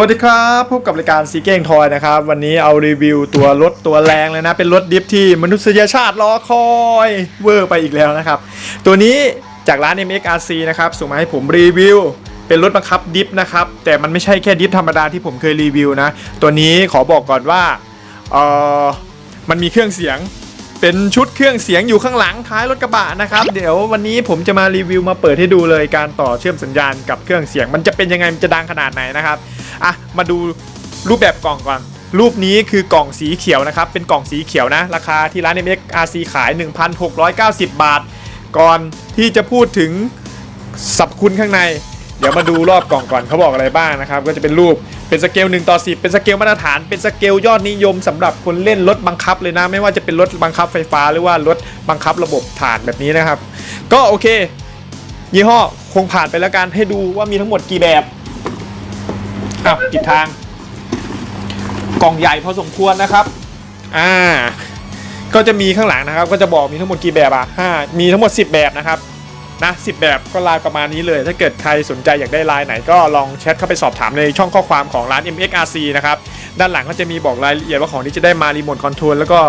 วัสดีครับพบกับรายการซีเก้งทอยนะครับ วันนี้เอารีวิวตัวรถตัวแรงเลยนะ เป็นรถ drift ที่มนุษยชาติรอคอยเวอร์ไปอีกแล้วนะครับ ตัวนี้จากร้าน MXRC นะครับ ส่งมาให้ผมรีวิว เป็นรถบังคับ drift นะครับ แต่มันไม่ใช่แค่ drift ธรรมดาที่ผมเคยรีวิวนะ ตัวนี้ขอบอกก่อนว่าเออมันมีเครื่องเสียง เป็นชุดเครื่องเสียงอยู่ข้างหลังท้ายรถกระบะนะครับ เดี๋ยววันนี้ผมจะมารีวิวมาเปิดให้ดูเลยการต่อเชื่อมสัญญาณกับเครื่องเสียง มันจะเป็นยังไงมันจะดังขนาดไหนนะครับอะมาดูรูปแบบกล่องก่อนรูปนี้คือกล่องสีเขียวนะครับ เป็นกล่องสีเขียวนะ ราคาที่ร้าน MXRC ขาย 1,690 บาท ก่อนที่จะพูดถึงสรรพคุณข้างใน เดี๋ยวมาดูรอบกล่องก่อนเขาบอกอะไรบ้างนะครับ ก็จะเป็นรูป เป็นสเกล1ต่อ10 เป็นสเกลมาตรฐาน เป็นสเกลยอดนิยมสำหรับคนเล่นรถบังคับเลยนะ ไม่ว่าจะเป็นรถบังคับไฟฟ้าหรือว่ารถบังคับระบบถ่านแบบนี้นะครับ ก็โอเค ยี่ห้อคงผ่านไปแล้วกันให้ดูว่ามีทั้งหมดกี่แบบอะปิดทาง กล่องใหญ่พอสมควรนะครับ อ่า ก็จะมีข้างหลังนะครับ ก็จะบอกมีทั้งหมดกี่แบบอะห้ามีทั้งหมด 10 แบบนะครับ นะสิแบบก็ลายประมาณนี้เลย ถ้าเกิดใครสนใจอยากได้ลายไหนก็ลองแชทเข้าไปสอบถามในช่องข้อความของร้าน MXRC นะครับด้านหลังก็จะมีบอกรายละเอียดว่าของนี้จะได้มารีโมทคอนโทรลแล้วก็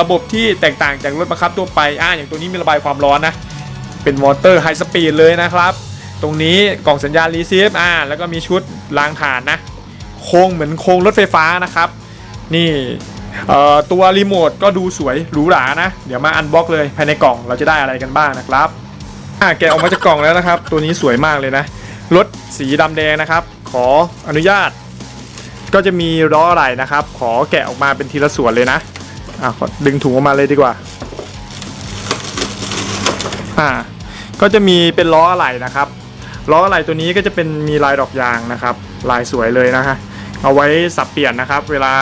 ระบบที่แตกต่างจากรถบังคับทั่วไปอ่าอย่างตัวนี้มีระบายความร้อนนะเป็นมอเตอร์ high speed เลยนะครับ ตรงนี้กล่องสัญญาณ receive อ่าแล้วก็มีชุดรางถ่านนะโครงเหมือนโครงรถไฟฟ้านะครับ นี่ตัวรีโมทก็ดูสวยหรูหรานะ เดี๋ยวมา unbox เลยภายในกล่องเราจะได้อะไรกันบ้างนะครับ แกะออกมาจากกล่องแล้วนะครับ ตัวนี้สวยมากเลยนะรถสีดำแดงนะครับ ขออนุญาต ก็จะมีล้ออะไรนะครับ ขอแกะออกมาเป็นทีละส่วนเลยนะอ่าขอดึงถุงออกมาเลยดีกว่าอ่า ก็จะมีเป็นล้ออะไหล่นะครับล้ออะไหล่ตัวนี้ก็จะเป็นมีลายดอกยางนะครับ ลายสวยเลยนะฮะเอาไว้สับเปลี่ยนนะครับ เวลา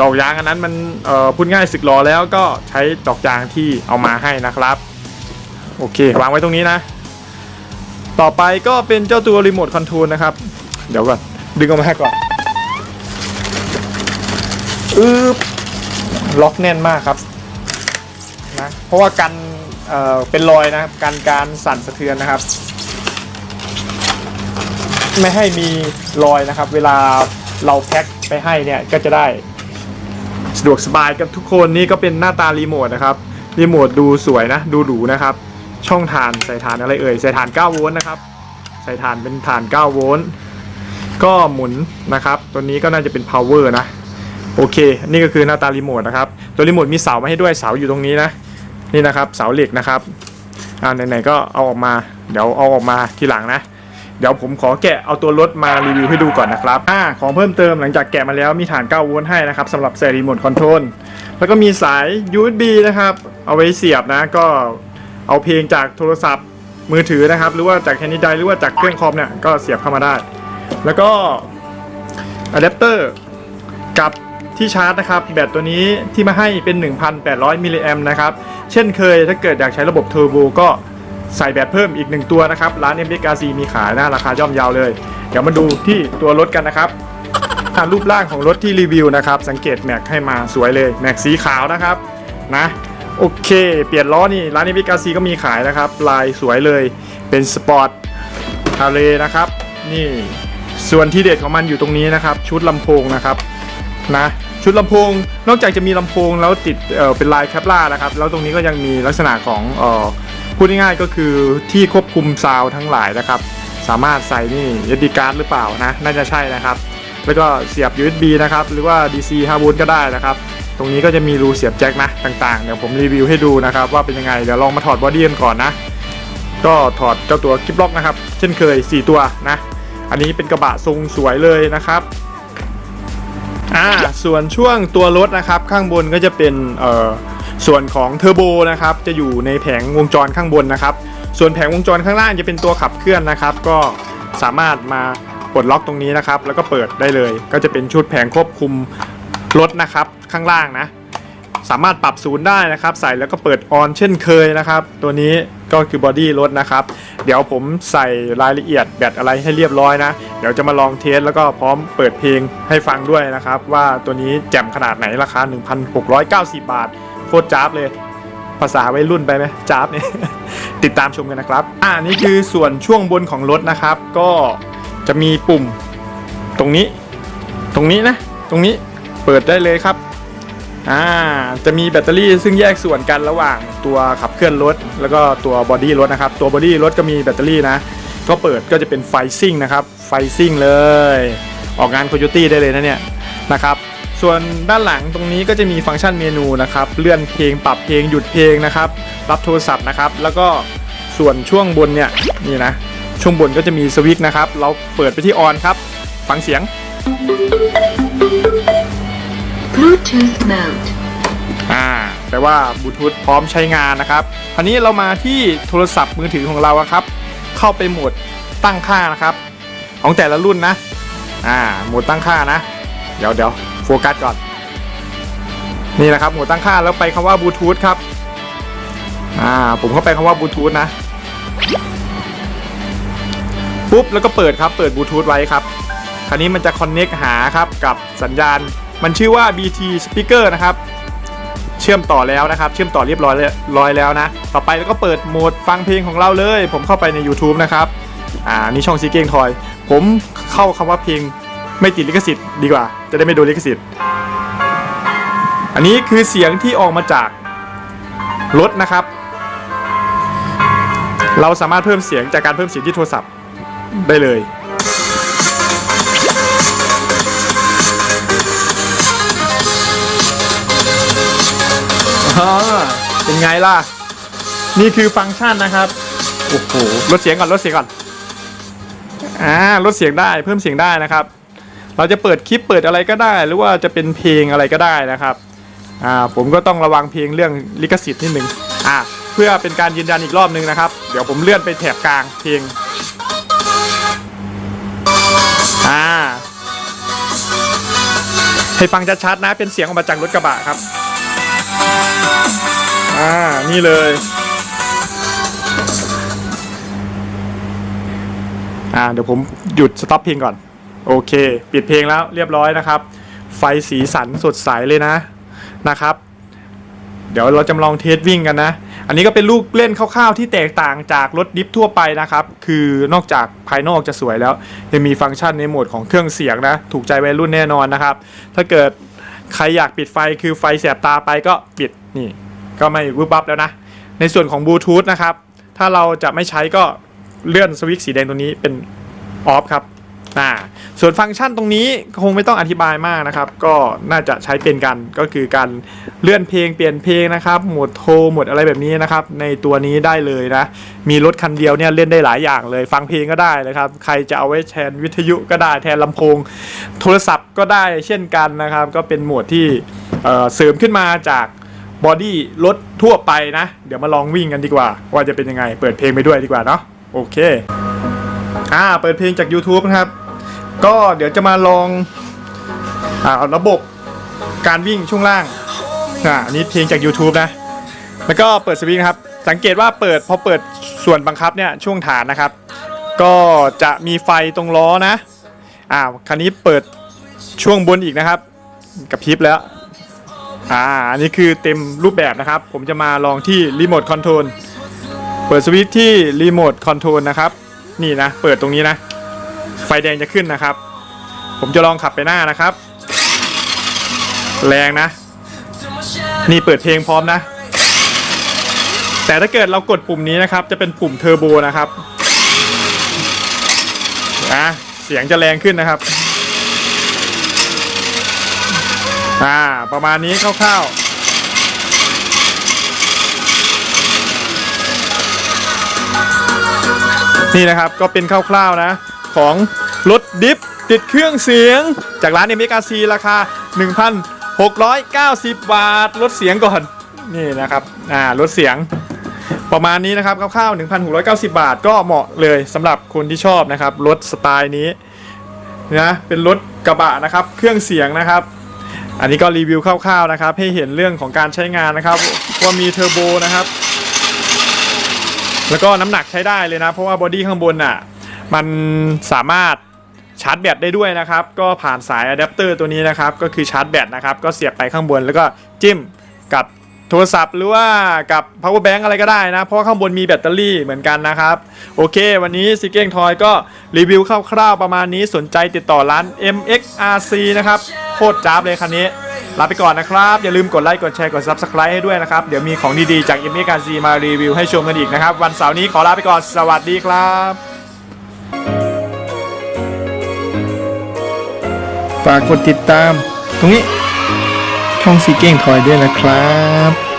ดอกยางอันนั้นมันพูดง่ายสึกล้อแล้วก็ใช้ดอกยางที่เอามาให้นะครับ โอเค วางไว้ตรงนี้นะ ต่อไปก็เป็นเจ้าตัวรีโมทคอนโทรลนะครับ เดี๋ยวก่อน ดึงออกมาให้ก่อนอึ๊บล็อกแน่นมากครับนะเพราะว่ากันเอ่อเป็นรอยนะครับกันการสั่นสะเทือนนะครับ ไม่ให้มีรอยนะครับ เวลาเราแพ็คไปให้เนี่ยก็จะได้สะดวกสบายกับทุกคนนี่ก็เป็นหน้าตารีโมทนะครับรีโมทดูสวยนะ ดูหรูนะครับ ช่องฐานใส่ฐานอะไรเอ่ยใส่ฐาน 9 โวลต์นะครับ ใส่ฐานเป็นฐาน 9 โวลต์ก็หมุนนะครับ ตัวนี้ก็น่าจะเป็น power นะ โอเค นี่ก็คือหน้าตารีโมทนะครับ ตัวรีโมทมีเสามาให้ด้วยเสาอยู่ตรงนี้นะ นี่นะครับเสาเหล็กนะครับอ่าไหนๆก็เอาออกมา เดี๋ยวเอาออกมาทีหลังนะ เดี๋ยวผมขอแกะเอาตัวรถมารีวิวให้ดูก่อนนะครับอ่าของเพิ่มเติมหลังจากแกะมาแล้วมีฐาน 9 โวลต์ให้นะครับสำหรับใส่รีโมทคอนโทรลแล้วก็มีสาย USB นะครับ เอาไว้เสียบนะก็ เอาเพลงจากโทรศัพท์มือถือนะครับ หรือว่าจาก handy drive หรือว่าจากเครื่องคอมเนี่ยก็เสียบเข้ามาได้ แล้วก็อะแดปเตอร์กับที่ชาร์จนะครับ แบตตัวนี้ที่มาให้เป็น 1,800มิลลิแอมป์นะครับ เช่นเคยถ้าเกิดอยากใช้ระบบเทอร์โบก็ใส่แบตเพิ่มอีก 1 ตัวนะครับ ร้าน m b r c มีขายนะราคาย่อมเยาเลย เดี๋ยวมาดูที่ตัวรถกันนะครับอ่ารูปร่างของรถที่รีวิวนะครับ สังเกตแม็กให้มาสวยเลย แม็กสีขาวนะครับนะ โอเค เปลี่ยนล้อนี่ ร้าน m b r c ก็มีขายนะครับ ลายสวยเลย เป็นสปอร์ตทาเลนะครับ นี่ ส่วนที่เด็ดของมันอยู่ตรงนี้นะครับ ชุดลำโพงนะครับ นะ ชุดลำโพง นอกจากจะมีลำโพงแล้วติดเป็นลาย Kevlar นะครับ แล้วตรงนี้ก็ยังมีลักษณะของเออพูดง่ายๆก็คือที่ควบคุมซาวทั้งหลายนะครับ สามารถใส่นี่ SD card หรือเปล่านะ น่าจะใช่นะครับ แล้วก็เสียบ USB นะครับ หรือว่า DC 5โวลต์ก็ได้นะครับ รงนี้ก็จะมีรูเสียบแจ็คนะต่างๆ เดี๋ยวผมรีวิวให้ดูนะครับว่าเป็นยังไง เดี๋ยวลองมาถอด body กันก่อนนะ ก็ถอดเจ้าตัว clip lock นะครับ เช่นเคย 4 ตัวนะ อันนี้เป็นกระบะทรงสวยเลยนะครับอ่าส่วนช่วงตัวรถนะครับข้างบนก็จะเป็นเอ่อส่วนของเทอร์โบนะครับจะอยู่ในแผงวงจรข้างบนนะครับ ส่วนแผงวงจรข้างล่างจะเป็นตัวขับเคลื่อนนะครับ ก็สามารถมาปลดล็อกตรงนี้นะครับ แล้วก็เปิดได้เลย ก็จะเป็นชุดแผงควบคุมรถนะครับ ข้างล่างนะ สามารถปรับศูนย์ได้นะครับ ใส่แล้วก็เปิดออนเช่นเคยนะครับ ตัวนี้ก็คือบอดี้รถนะครับ เดี๋ยวผมใส่รายละเอียดแบตอะไรให้เรียบร้อยนะ เดี๋ยวจะมาลองเทสแล้วก็พร้อมเปิดเพลงให้ฟังด้วยนะครับ ว่าตัวนี้แจ่มขนาดไหนราคา 1,690 บาท โคตรจ้าบเลยภาษาวัยรุ่นไปไหมจ้าบเนี่ยติดตามชมกันนะครับ อ่านี่คือส่วนช่วงบนของรถนะครับ ก็จะมีปุ่มตรงนี้ ตรงนี้นะ ตรงนี้เปิดได้เลยครับ อ่าจะมีแบตเตอรี่ซึ่งแยกส่วนกันระหว่างตัวขับเคลื่อนรถ แล้วก็ตัว body รถนะครับ ตัว body รถก็มีแบตเตอรี่นะ ก็เปิดก็จะเป็นไฟซิ่งนะครับ ไฟซิ่งเลย ออกงานโคโยตี้ได้เลยนะเนี่ยนะครับ ส่วนด้านหลังตรงนี้ก็จะมีฟังก์ชันเมนูนะครับ เลื่อนเพลงปรับเพลงหยุดเพลงนะครับ รับโทรศัพท์นะครับ แล้วก็ส่วนช่วงบนเนี่ยนี่นะ ช่วงบนก็จะมีสวิตช์นะครับ เราเปิดไปที่ออนครับ ฟังเสียง Bluetooth mode. อ่าแปลว่าบลูทูธพร้อมใช้งานนะครับคราวนี้เรามาที่โทรศัพท์มือถือของเราครับ เข้าไปโหมดตั้งค่านะครับ ของแต่ละรุ่นนะ อ่าโหมดตั้งค่านะ เดี๋ยวเดี๋ยวโฟกัสก่อน นี่นะครับโหมดตั้งค่าแล้วไปคำว่าบลูทูธครับ อ่าผมเข้าไปคำว่าบลูทูธนะ ปุ๊บแล้วก็เปิดครับ เปิดบลูทูธไว้ครับ คราวนี้มันจะคอนเน็กหาครับกับสัญญาณ มันชื่อว่า BT speaker นะครับ เชื่อมต่อแล้วนะครับ เชื่อมต่อเรียบร้อยแล้วร้อยแล้วนะ ต่อไปแล้วก็เปิดโหมดฟังเพลงของเราเลย ผมเข้าไปใน YouTube นะครับ อ่า นี่ช่องซีเก้งทอย ผมเข้าคำว่าเพลงไม่ติดลิขสิทธิ์ดีกว่า จะได้ไม่โดนลิขสิทธิ์ อันนี้คือเสียงที่ออกมาจากรถนะครับ เราสามารถเพิ่มเสียงจากการเพิ่มเสียงที่โทรศัพท์ได้เลย เป็นไงล่ะ นี่คือฟังก์ชันนะครับ โอ้โห ลดเสียงก่อน ลดเสียงก่อน อ่า ลดเสียงได้ เพิ่มเสียงได้นะครับ เราจะเปิดคลิปเปิดอะไรก็ได้ หรือว่าจะเป็นเพลงอะไรก็ได้นะครับ อ่า ผมก็ต้องระวังเพลงเรื่องลิขสิทธิ์นิดนึง อ่า เพื่อเป็นการยืนยันอีกรอบนึงนะครับ เดี๋ยวผมเลื่อนไปแถบกลางเพลง อ่า ให้ฟังชัดๆนะ เป็นเสียงออกมาจากรถกระบะครับ อ่า นี่เลย อ่า เดี๋ยวผมหยุด stop เพลงก่อน โอเค ปิดเพลงแล้วเรียบร้อยนะครับ ไฟสีสันสดใสเลยนะ นะครับ เดี๋ยวเราจำลอง test วิ่งกันนะ อันนี้ก็เป็นลูกเล่นคร่าวๆที่แตกต่างจากรถ drift ทั่วไปนะครับ คือนอกจากภายนอกจะสวยแล้ว ยังมีฟังก์ชันในโหมดของเครื่องเสียงนะ ถูกใจวัยรุ่นแน่นอนนะครับ ถ้าเกิดใครอยากปิดไฟคือไฟแสบตาไปก็ปิด นี่ก็ไม่วุบวับแล้วนะ ในส่วนของบลูทูธนะครับ ถ้าเราจะไม่ใช้ก็เลื่อนสวิตช์สีแดงตรงนี้เป็นออฟครับอ่าส่วนฟังก์ชันตรงนี้คงไม่ต้องอธิบายมากนะครับ ก็น่าจะใช้เป็นกันก็คือการเลื่อนเพลงเปลี่ยนเพลงนะครับโหมดโทรโหมดอะไรแบบนี้นะครับ ในตัวนี้ได้เลยนะ มีรถคันเดียวเนี่ยเล่นได้หลายอย่างเลย ฟังเพลงก็ได้นะครับ ใครจะเอาไว้แทนวิทยุก็ได้แทนลำโพง โทรศัพท์ก็ได้เช่นกันนะครับ ก็เป็นโหมดที่เเสริมขึ้นมาจาก บอดี้รถทั่วไปนะ เดี๋ยวมาลองวิ่งกันดีกว่า ว่าจะเป็นยังไง เปิดเพลงไปด้วยดีกว่าเนาะโอเคอ่าเปิดเพลงจาก YouTube นะครับ ก็เดี๋ยวจะมาลองอ่าระบบการวิ่งช่วงล่างอ่าอันนี้เพลงจาก YouTube นะ แล้วก็เปิดสวิตช์นะครับ สังเกตว่าเปิดพอเปิดส่วนบังคับเนี่ยช่วงฐานนะครับ ก็จะมีไฟตรงล้อนะอ่าคราวนี้เปิดช่วงบนอีกนะครับกระพริบแล้ว อ่าอันนี้คือเต็มรูปแบบนะครับ ผมจะมาลองที่รีโมทคอนโทรลเปิดสวิตช์ที่รีโมทคอนโทรลนะครับ นี่นะ เปิดตรงนี้นะ ไฟแดงจะขึ้นนะครับ ผมจะลองขับไปหน้านะครับ แรงนะ นี่เปิดเพลงพร้อมนะ แต่ถ้าเกิดเรากดปุ่มนี้นะครับ จะเป็นปุ่มเทอร์โบนะครับนะเสียงจะแรงขึ้นนะครับ อ่า ประมาณนี้คร่าวๆ นี่นะครับก็เป็นคร่าวๆนะ ของรถดิฟติดเครื่องเสียง จากร้านเอเมกาซีราคา 1,690 บาทลดเสียงก่อน นี่นะครับ อ่าลดเสียงประมาณนี้นะครับคร่าวๆ1,690 บาทก็เหมาะเลยสำหรับคนที่ชอบนะครับรถสไตล์นี้นะเป็นรถกระบะนะครับ เครื่องเสียงนะครับ อันนี้ก็รีวิวคร่าวๆนะครับ ให้เห็นเรื่องของการใช้งานนะครับ ว่ามีเทอร์โบนะครับ แล้วก็น้ำหนักใช้ได้เลยนะ เพราะว่า body ข้างบนน่ะมันสามารถชาร์จแบตได้ด้วยนะครับ ก็ผ่านสายอะแดปเตอร์ตัวนี้นะครับ ก็คือชาร์จแบตนะครับ ก็เสียบไปข้างบนแล้วก็จิ้มกับ โทรศัพท์หรือว่ากับ power bank อะไรก็ได้นะ เพราะข้างบนมีแบตเตอรี่เหมือนกันนะครับ โอเค วันนี้ซีเก้งทอยก็รีวิวคร่าวๆประมาณนี้สนใจติดต่อร้าน MXRC นะครับ โคตรจ้าบเลยคันนี้ ลาไปก่อนนะครับ อย่าลืมกดไลค์กดแชร์กด Subscribe ให้ด้วยนะครับ เดี๋ยวมีของดีๆจาก MXRC มารีวิวให้ชมกันอีกนะครับ วันเสาร์นี้ขอลาไปก่อนสวัสดีครับฝากกดติดตาม ตรงนี้ ช่องซีเก้งทอยด้วยนะครับ